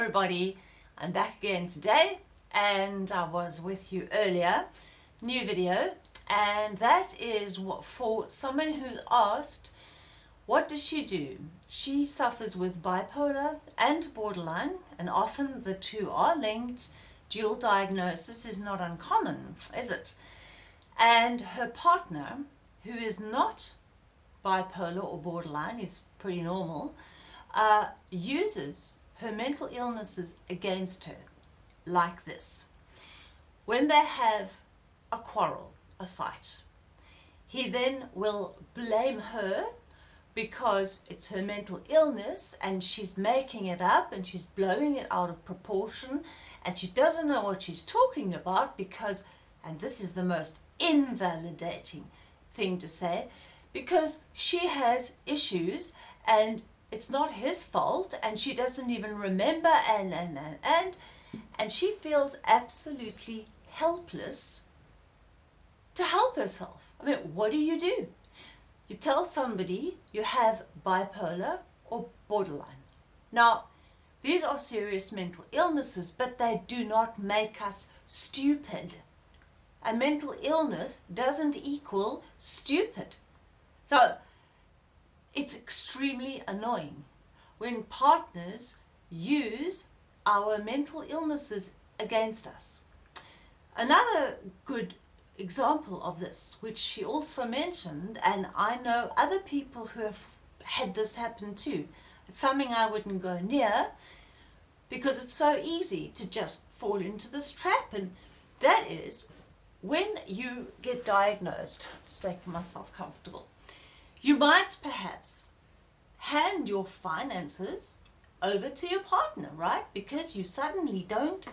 everybody, I'm back again today and I was with you earlier, new video and that is what for someone who's asked what does she do? She suffers with bipolar and borderline and often the two are linked. Dual diagnosis is not uncommon, is it? And her partner, who is not bipolar or borderline, is pretty normal, uh, uses her mental illnesses against her like this. When they have a quarrel, a fight, he then will blame her because it's her mental illness and she's making it up and she's blowing it out of proportion and she doesn't know what she's talking about because, and this is the most invalidating thing to say, because she has issues and it's not his fault and she doesn't even remember and and and and and she feels absolutely helpless to help herself. I mean, what do you do? You tell somebody you have bipolar or borderline. Now, these are serious mental illnesses, but they do not make us stupid. A mental illness doesn't equal stupid. So, it's extremely annoying when partners use our mental illnesses against us. Another good example of this, which she also mentioned, and I know other people who have had this happen too. It's something I wouldn't go near because it's so easy to just fall into this trap and that is when you get diagnosed, just making myself comfortable, you might perhaps hand your finances over to your partner, right? Because you suddenly don't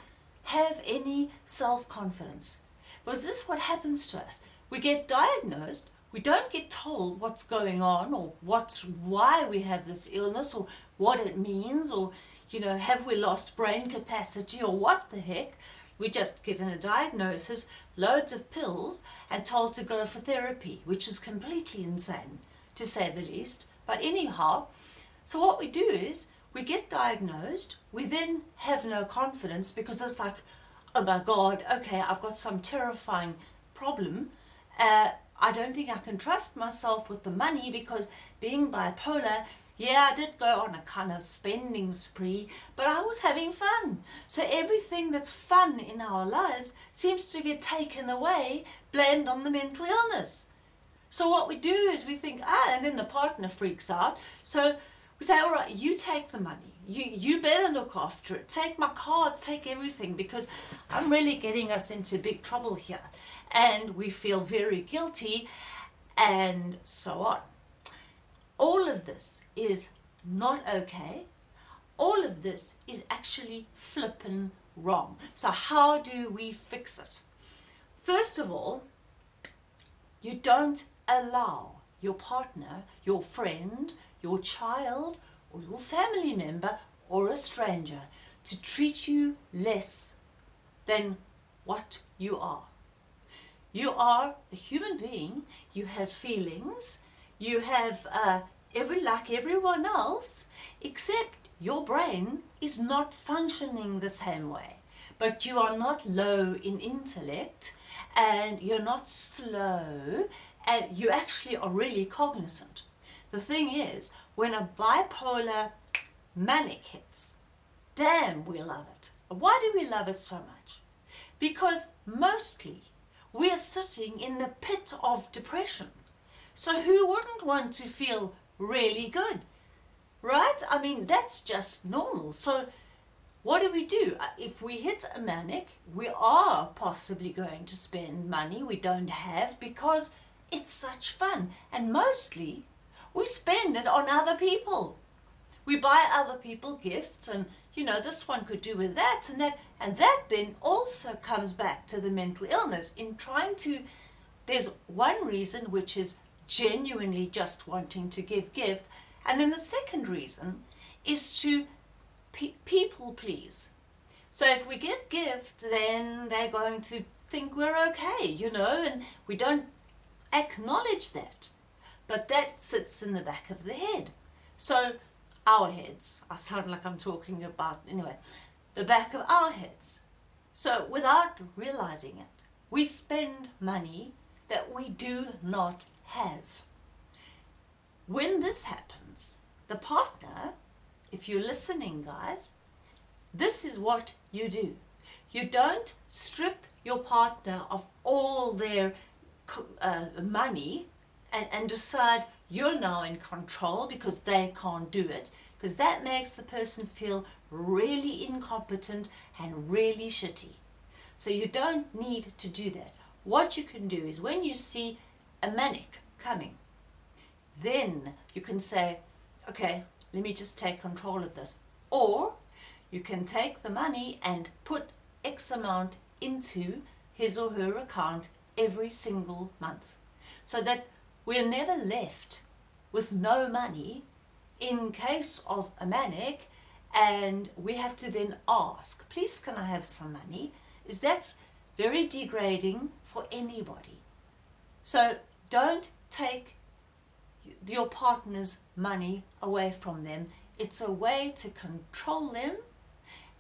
have any self-confidence. Because this is what happens to us. We get diagnosed, we don't get told what's going on or what's why we have this illness or what it means or you know have we lost brain capacity or what the heck we're just given a diagnosis loads of pills and told to go for therapy which is completely insane to say the least. But anyhow, so what we do is we get diagnosed, we then have no confidence because it's like, oh my God, okay, I've got some terrifying problem. Uh, I don't think I can trust myself with the money because being bipolar, yeah, I did go on a kind of spending spree, but I was having fun. So everything that's fun in our lives seems to get taken away, blamed on the mental illness. So what we do is we think, ah, and then the partner freaks out. So we say, all right, you take the money. You, you better look after it. Take my cards, take everything because I'm really getting us into big trouble here. And we feel very guilty and so on. All of this is not okay. All of this is actually flippin' wrong. So how do we fix it? First of all, you don't allow your partner, your friend, your child or your family member or a stranger to treat you less than what you are. You are a human being, you have feelings, you have uh, every like everyone else, except your brain is not functioning the same way. But you are not low in intellect and you're not slow and you actually are really cognizant. The thing is, when a bipolar manic hits, damn, we love it. Why do we love it so much? Because mostly we're sitting in the pit of depression. So who wouldn't want to feel really good? Right? I mean, that's just normal. So what do we do? Uh, if we hit a manic, we are possibly going to spend money we don't have because it's such fun. And mostly, we spend it on other people. We buy other people gifts and, you know, this one could do with that and that. And that then also comes back to the mental illness in trying to, there's one reason which is genuinely just wanting to give gift. And then the second reason is to pe people please. So if we give gift, then they're going to think we're okay, you know, and we don't acknowledge that. But that sits in the back of the head. So our heads. I sound like I'm talking about, anyway, the back of our heads. So without realizing it, we spend money that we do not have. When this happens, the partner, if you're listening, guys, this is what you do. You don't strip your partner of all their uh, money and, and decide you're now in control because they can't do it because that makes the person feel really incompetent and really shitty. So you don't need to do that. What you can do is when you see a manic coming, then you can say, okay, let me just take control of this. Or you can take the money and put X amount into his or her account every single month so that we're never left with no money in case of a manic and we have to then ask, please can I have some money? Is that's very degrading for anybody. So don't take your partner's money away from them. It's a way to control them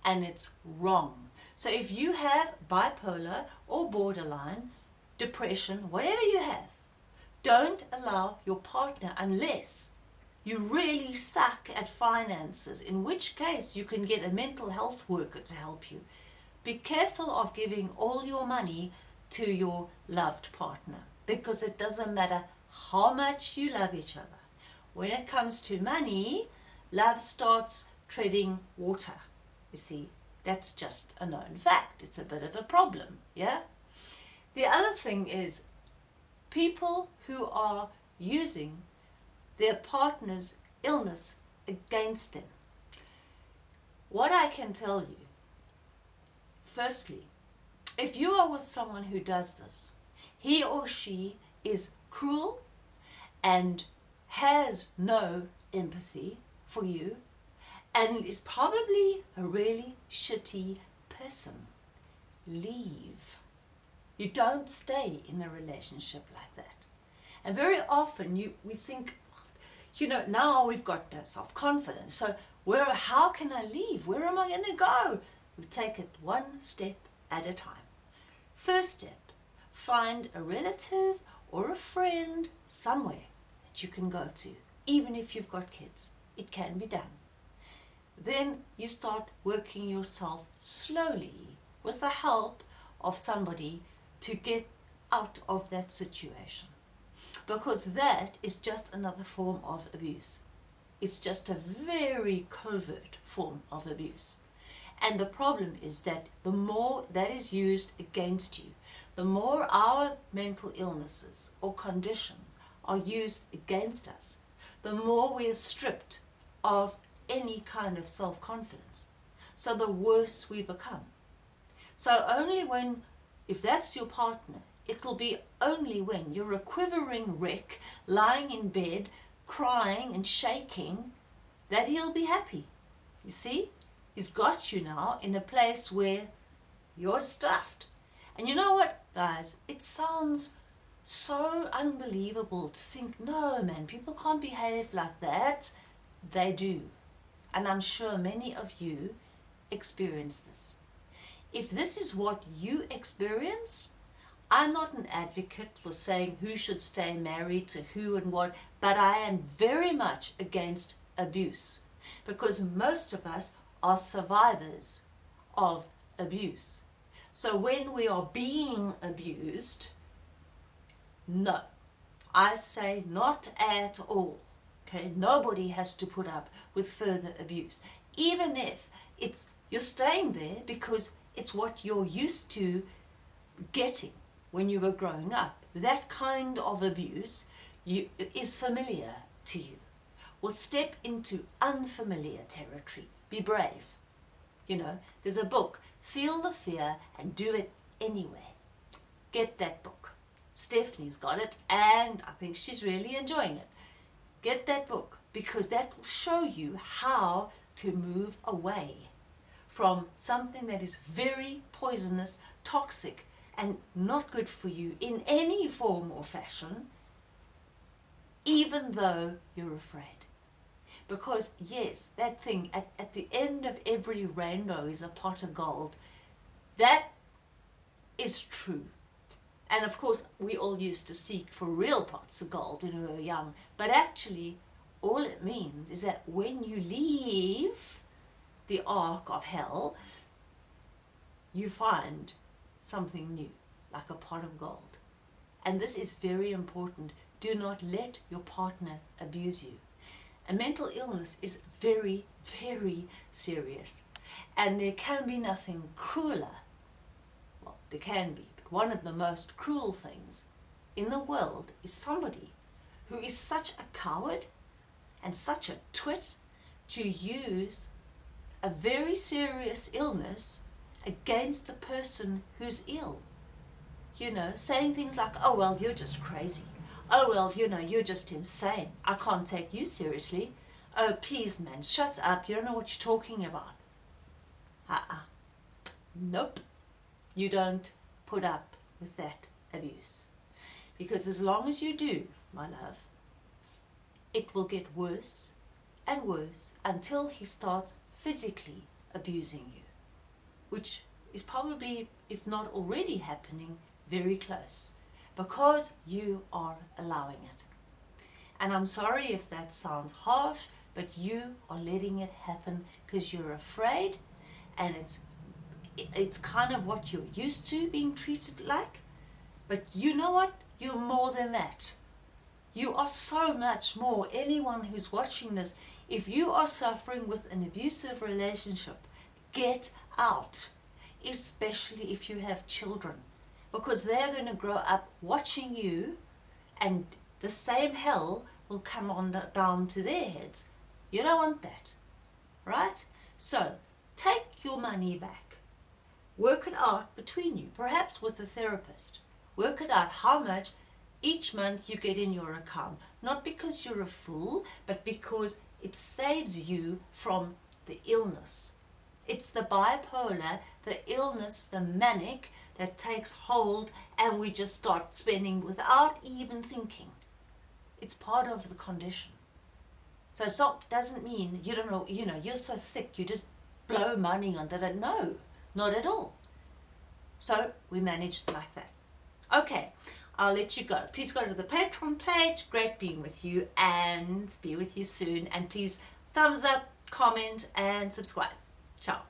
and it's wrong. So if you have bipolar or borderline, depression, whatever you have, don't allow your partner unless you really suck at finances, in which case you can get a mental health worker to help you. Be careful of giving all your money to your loved partner because it doesn't matter how much you love each other. When it comes to money, love starts treading water. You see, that's just a known fact. It's a bit of a problem, yeah? The other thing is people who are using their partner's illness against them. What I can tell you, firstly, if you are with someone who does this, he or she is cruel and has no empathy for you and is probably a really shitty person. Leave. You don't stay in a relationship like that. And very often you we think you know, now we've got no self-confidence. So where, how can I leave? Where am I going to go? We take it one step at a time. First step, find a relative or a friend somewhere that you can go to, even if you've got kids. It can be done. Then you start working yourself slowly with the help of somebody to get out of that situation because that is just another form of abuse. It's just a very covert form of abuse. And the problem is that the more that is used against you, the more our mental illnesses or conditions are used against us, the more we are stripped of any kind of self-confidence. So the worse we become. So only when, if that's your partner, It'll be only when you're a quivering wreck, lying in bed, crying and shaking, that he'll be happy. You see? He's got you now in a place where you're stuffed. And you know what, guys? It sounds so unbelievable to think, no, man, people can't behave like that. They do. And I'm sure many of you experience this. If this is what you experience, I'm not an advocate for saying who should stay married to who and what, but I am very much against abuse because most of us are survivors of abuse. So when we are being abused, no, I say not at all. Okay, nobody has to put up with further abuse, even if it's you're staying there because it's what you're used to getting when you were growing up. That kind of abuse you, is familiar to you. Well, step into unfamiliar territory. Be brave. You know, there's a book, Feel the Fear and Do It Anyway. Get that book. Stephanie's got it and I think she's really enjoying it. Get that book because that will show you how to move away from something that is very poisonous, toxic, and not good for you in any form or fashion, even though you're afraid. Because, yes, that thing at, at the end of every rainbow is a pot of gold. That is true. And of course, we all used to seek for real pots of gold when we were young. But actually, all it means is that when you leave the ark of hell, you find something new, like a pot of gold. And this is very important. Do not let your partner abuse you. A mental illness is very, very serious. And there can be nothing crueler. Well, there can be, but one of the most cruel things in the world is somebody who is such a coward and such a twit to use a very serious illness against the person who's ill. You know, saying things like, oh, well, you're just crazy. Oh, well, you know, you're just insane. I can't take you seriously. Oh, please, man, shut up. You don't know what you're talking about. Uh-uh. Nope. You don't put up with that abuse. Because as long as you do, my love, it will get worse and worse until he starts physically abusing you, which is probably, if not already happening, very close because you are allowing it. And I'm sorry if that sounds harsh, but you are letting it happen because you're afraid and it's it's kind of what you're used to being treated like. But you know what? You're more than that. You are so much more. Anyone who's watching this, if you are suffering with an abusive relationship, get out. Especially if you have children. Because they're going to grow up watching you and the same hell will come on down to their heads. You don't want that. Right? So, take your money back. Work it out between you, perhaps with a therapist. Work it out how much each month you get in your account. Not because you're a fool, but because it saves you from the illness. It's the bipolar, the illness, the manic that takes hold and we just start spending without even thinking. It's part of the condition. So it doesn't mean you don't know, you know, you're so thick, you just blow money on that. No, not at all. So we managed like that. Okay, I'll let you go. Please go to the Patreon page. Great being with you and be with you soon. And please thumbs up, comment and subscribe. Ciao.